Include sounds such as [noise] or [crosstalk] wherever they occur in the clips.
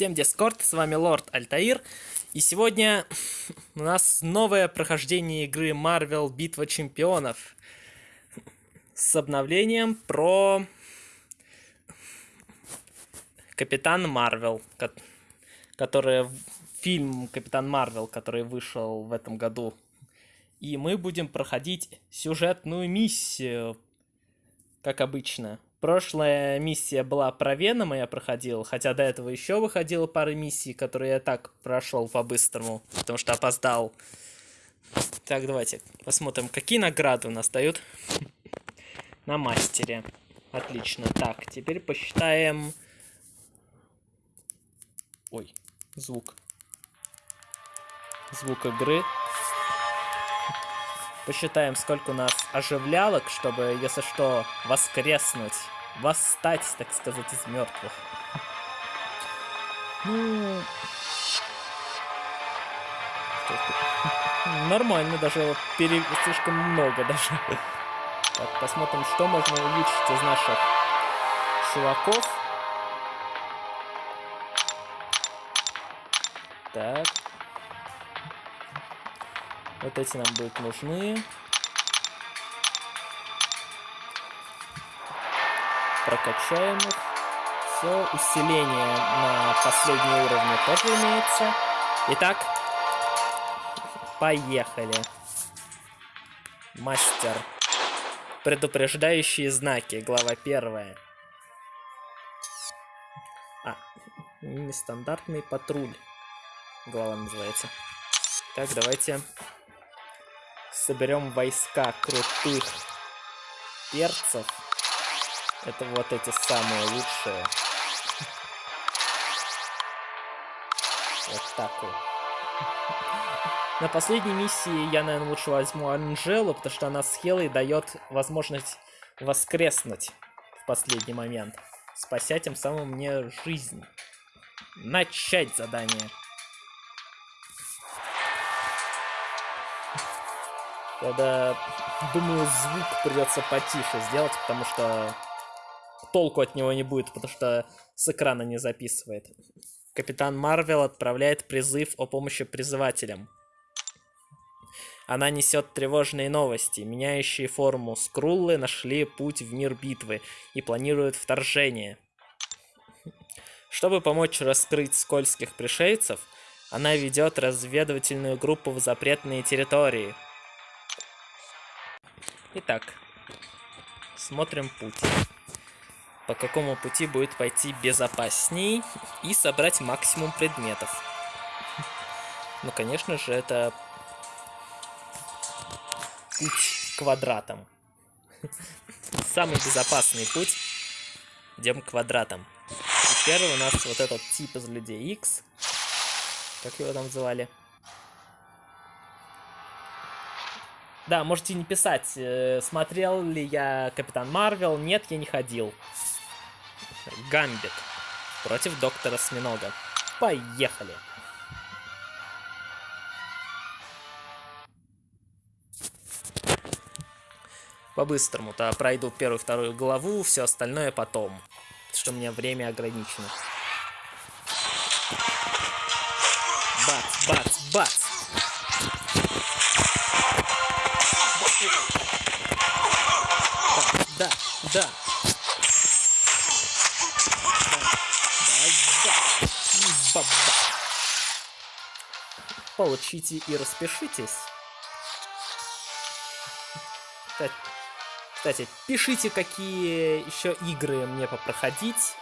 Всем Дискорд, с вами Лорд Альтаир. И сегодня [laughs] у нас новое прохождение игры Marvel Битва Чемпионов. С обновлением про Капитан Марвел, который фильм Капитан Марвел, который вышел в этом году. И мы будем проходить сюжетную миссию, как обычно. Прошлая миссия была про Венома, я проходил, хотя до этого еще выходила пара миссий, которые я так прошел по-быстрому, потому что опоздал. Так, давайте посмотрим, какие награды у нас дают [laughs] на мастере. Отлично. Так, теперь посчитаем... Ой, звук. Звук игры. Посчитаем, сколько у нас оживлялок, чтобы, если что, воскреснуть. Восстать, так сказать, из мертвых. Ну... Нормально, даже пере... слишком много даже. Так, посмотрим, что можно увеличить из наших чуваков. Так. Вот эти нам будут нужны. Прокачаем их. Все, усиление на последние уровни тоже имеется. Итак, поехали. Мастер. Предупреждающие знаки, глава первая. А, нестандартный патруль. Глава называется. Так, давайте соберем войска крутых перцев. Это вот эти самые лучшие. Вот так вот. На последней миссии я, наверное, лучше возьму Анжелу, потому что она с Хелой дает возможность воскреснуть в последний момент, спася тем самым мне жизнь. Начать задание. Тогда, думаю, звук придется потише сделать, потому что толку от него не будет, потому что с экрана не записывает. Капитан Марвел отправляет призыв о помощи призывателям. Она несет тревожные новости. Меняющие форму скруллы нашли путь в мир битвы и планируют вторжение. Чтобы помочь раскрыть скользких пришельцев, она ведет разведывательную группу в запретные территории – Итак, смотрим путь. По какому пути будет пойти безопасней и собрать максимум предметов. [laughs] Ну, конечно же, это путь квадратом. [laughs] Самый безопасный путь. Идем квадратом. И первый у нас вот этот тип из людей X. Как его там звали? Да, можете не писать, э, смотрел ли я Капитан Марвел. Нет, я не ходил. Гамбит против Доктора Сминога. Поехали. По-быстрому-то пройду первую, вторую главу, все остальное потом. Что у меня время ограничено. Бац, бац, бац. Да, да. Да, да, да. Получите и распишитесь. Кстати, пишите, какие еще игры мне попроходить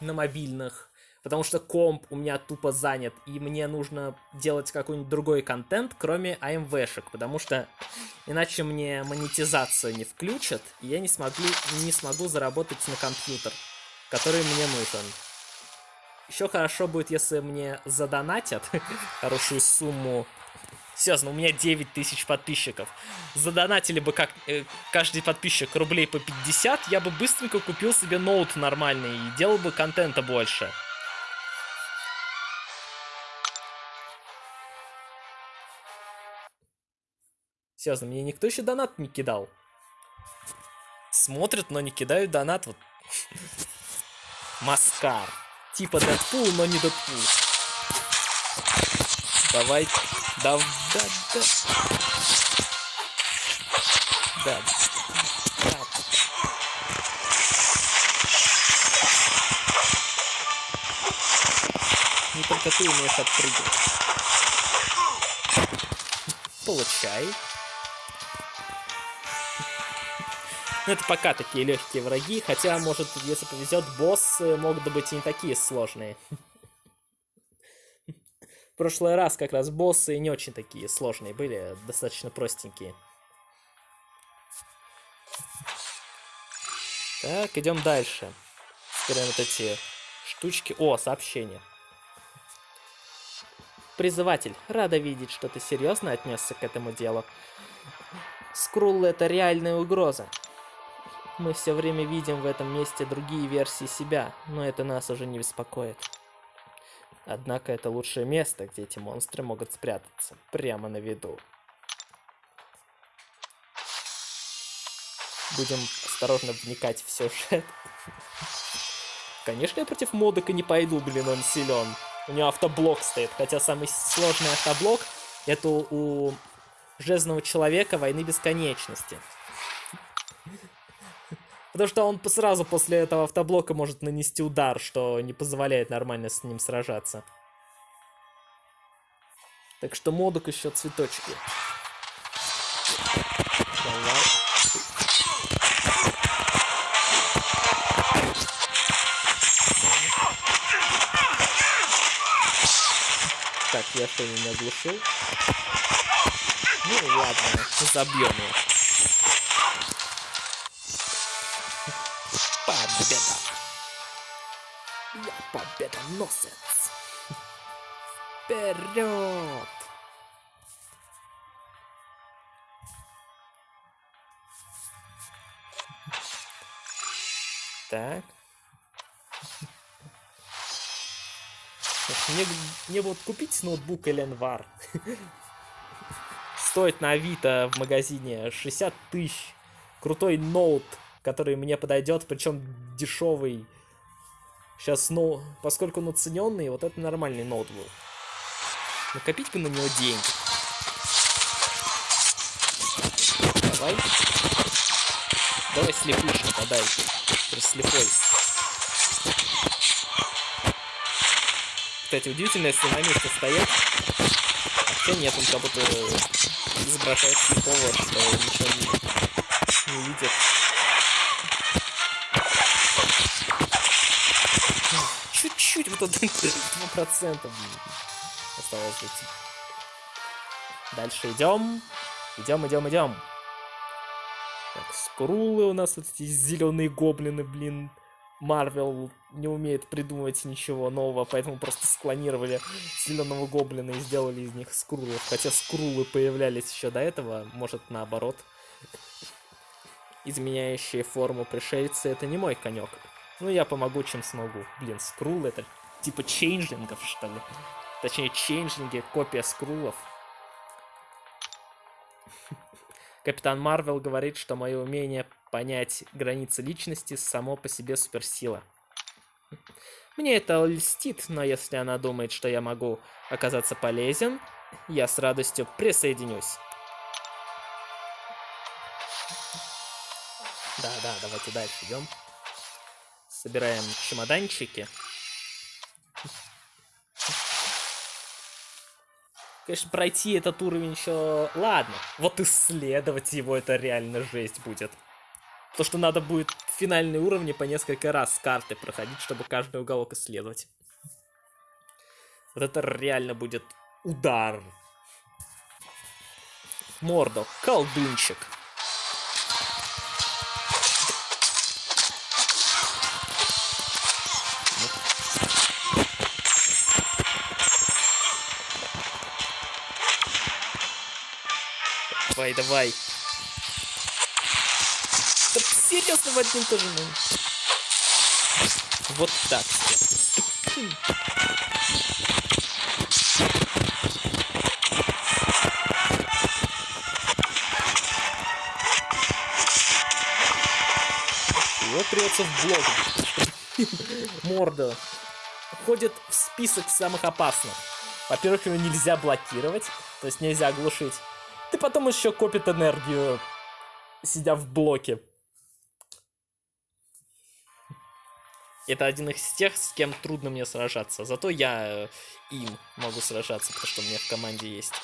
на мобильных. Потому что комп у меня тупо занят, и мне нужно делать какой-нибудь другой контент, кроме AMV-шек, потому что иначе мне монетизацию не включат, и я не смогу, не смогу заработать на компьютер, который мне нужен. Еще хорошо будет, если мне задонатят [laughs] хорошую сумму. Серьезно, у меня 9 тысяч подписчиков. Задонатили бы как э, каждый подписчик рублей по 50, я бы быстренько купил себе ноут нормальный и делал бы контента больше. Серьезно, мне никто еще донат не кидал. Смотрят, но не кидают донат. Вот. [laughs] Маскар. Типа Дэдпул, но не Дэдпул. Давай. Да, да, да. Да. Да. Не только ты умеешь отпрыгивать. Получай. Ну, это пока такие легкие враги, хотя, может, если повезет, боссы могут быть и не такие сложные. В прошлый раз как раз боссы не очень такие сложные были, достаточно простенькие. Так, идем дальше. Собираем вот эти штучки. О, сообщение. Призыватель, рада видеть, что ты серьезно отнесся к этому делу. Скрулл это реальная угроза. Мы все время видим в этом месте другие версии себя, но это нас уже не беспокоит. Однако это лучшее место, где эти монстры могут спрятаться, прямо на виду. Будем осторожно вникать в сюжет. Конечно, я против модека не пойду, блин, он силен. У него автоблок стоит, хотя самый сложный автоблок это у Железного Человека Войны Бесконечности. Потому что он сразу после этого автоблока может нанести удар, что не позволяет нормально с ним сражаться. Так что модук еще цветочки. Так, я что, не оглушил? Ну ладно, забьем его. Победа. Я победоносец. Вперед! Так. Мне, мне вот купить ноутбук Эленвар. Стоит на Авито в магазине 60 тысяч. Крутой ноут который мне подойдет, причем дешевый. Сейчас, ну, поскольку он уцененный, вот это нормальный ноутбук. Накопить бы на него деньги. Давай. Давай слепышка подай. Ты слепой. Кстати, удивительно, если на месте стоять. А хотя нет, он как будто изображает слепого, что ничего не, не видит. Один 2% осталось быть. Дальше идем. Идем, идем, идем. Так, скрулы у нас вот эти зеленые гоблины, блин. Марвел не умеет придумывать ничего нового, поэтому просто склонировали зеленого гоблина и сделали из них скрулов. Хотя скрулы появлялись еще до этого, может наоборот. Изменяющие форму пришельцы это не мой конек. Ну, я помогу, чем смогу. Блин, скрул это типа чейнджлингов, что ли? Точнее, чейнджлинги, копия скрулов. [laughs] Капитан Марвел говорит, что мое умение понять границы личности само по себе суперсила. Мне это льстит, но если она думает, что я могу оказаться полезен, я с радостью присоединюсь. Да, да, давайте дальше идем. Собираем чемоданчики. Конечно, пройти этот уровень еще... Ладно, вот исследовать его это реально жесть будет. То, что надо будет финальные уровни по несколько раз с карты проходить, чтобы каждый уголок исследовать. Вот это реально будет удар. Мордо, колдунчик. Давай, давай. Да серьезно в один тоже, ну. Вот так. Вот придется в блок. Морда. входит в список самых опасных. Во-первых, его нельзя блокировать, то есть нельзя оглушить. Ты потом еще копит энергию, сидя в блоке. Это один из тех, с кем трудно мне сражаться. Зато я э, им могу сражаться, потому что у меня в команде есть.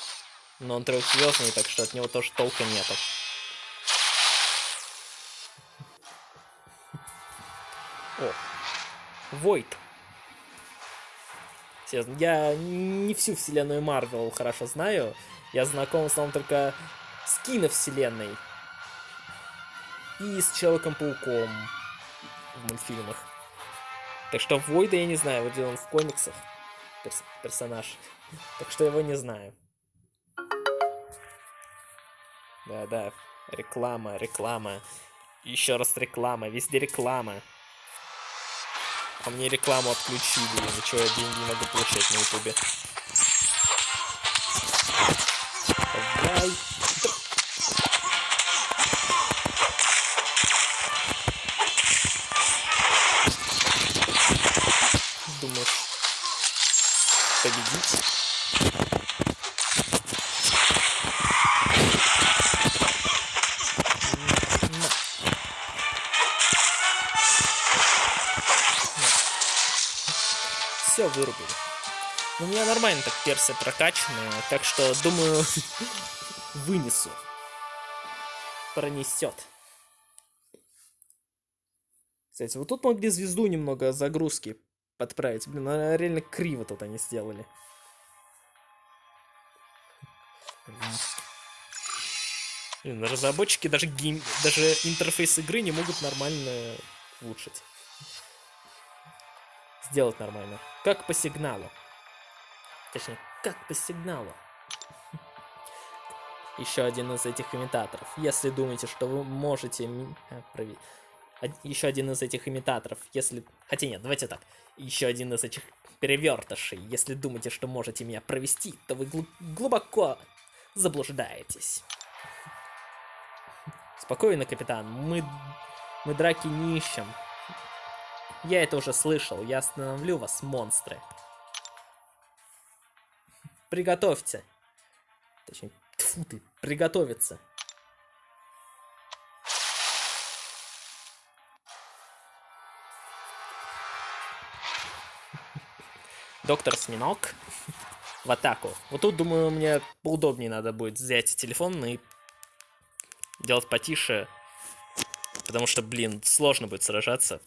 Но он трехзвездный, так что от него тоже толка нету. О, Войт. Я не всю вселенную Марвел хорошо знаю. Я знаком в основном только с киновселенной. И с Человеком-пауком в мультфильмах. Так что Войда я не знаю, вот он в комиксах перс персонаж. Так что его не знаю. Да-да, реклама, реклама. Еще раз реклама, везде реклама. А мне рекламу отключили, из-за чего я деньги не могу получать на ютубе. Давай. Все вырубили. Ну, у меня нормально так персы прокачанные, так что, думаю, [laughs] вынесу. Пронесет. Кстати, вот тут могли звезду немного загрузки подправить. Блин, она реально криво тут они сделали. Блин, разработчики даже, гейм... даже интерфейс игры не могут нормально улучшить сделать нормально. Как по сигналу. Точнее, как по сигналу. [laughs] Еще один из этих имитаторов. Если думаете, что вы можете... А. Еще один из этих имитаторов. Если... Хотя нет, давайте так. Еще один из этих перевертышей. Если думаете, что можете меня провести, то вы гл глубоко заблуждаетесь. Спокойно, капитан. Мы... Мы драки не ищем. Я это уже слышал. Я остановлю вас, монстры. Приготовьте. Точнее, тьфу ты, приготовиться. Доктор Сминок в атаку. Вот тут, думаю, мне поудобнее надо будет взять телефон и делать потише. Потому что, блин, сложно будет сражаться.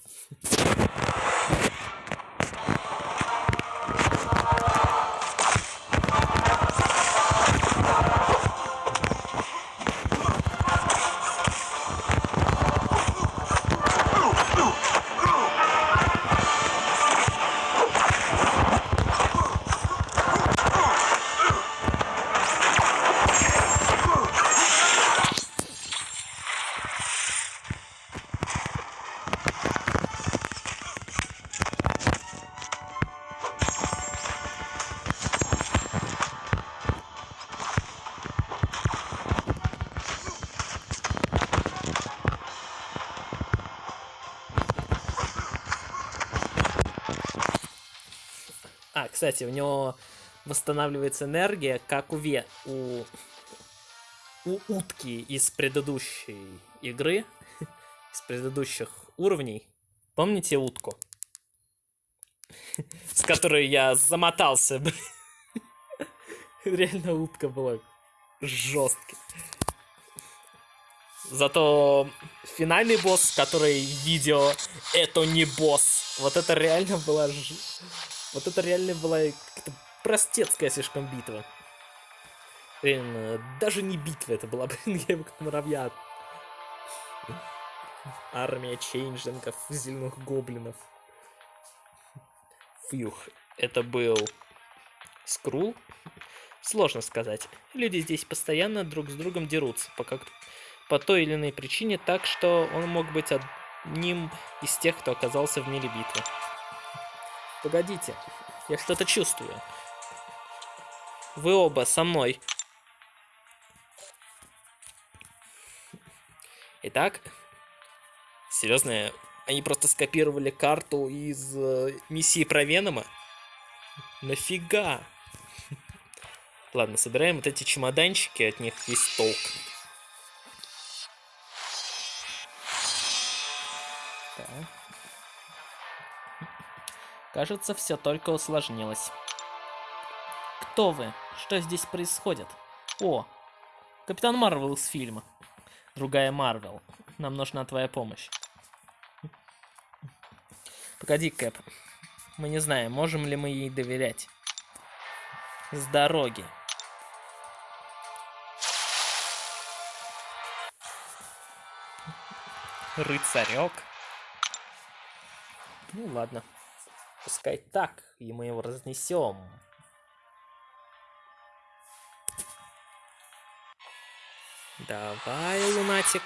Кстати, у него восстанавливается энергия, как у, ве... у... у утки из предыдущей игры, [laughs] из предыдущих уровней. Помните утку? [laughs] С которой я замотался, [laughs] Реально утка была жесткой. Зато финальный босс, который видео, это не босс. Вот это реально была ж... Вот это реально была какая-то простецкая слишком битва. Блин, даже не битва это была, [laughs] блин, я его как муравья. Армия чейнджингов, зеленых гоблинов. Фьюх, это был Скрул. Сложно сказать. Люди здесь постоянно друг с другом дерутся, по, как... по той или иной причине, так что он мог быть одним из тех, кто оказался в мире битвы. Погодите, я что-то чувствую. Вы оба со мной. Итак, серьезно, они просто скопировали карту из э, миссии про Венома? Нафига? Ладно, собираем вот эти чемоданчики, от них есть толк. Так. Кажется, все только усложнилось. Кто вы? Что здесь происходит? О, Капитан Марвел из фильма. Другая Марвел. Нам нужна твоя помощь. Погоди, Кэп. Мы не знаем, можем ли мы ей доверять. С дороги. Рыцарек. Ну ладно. Пускай так, и мы его разнесем. Давай, лунатик.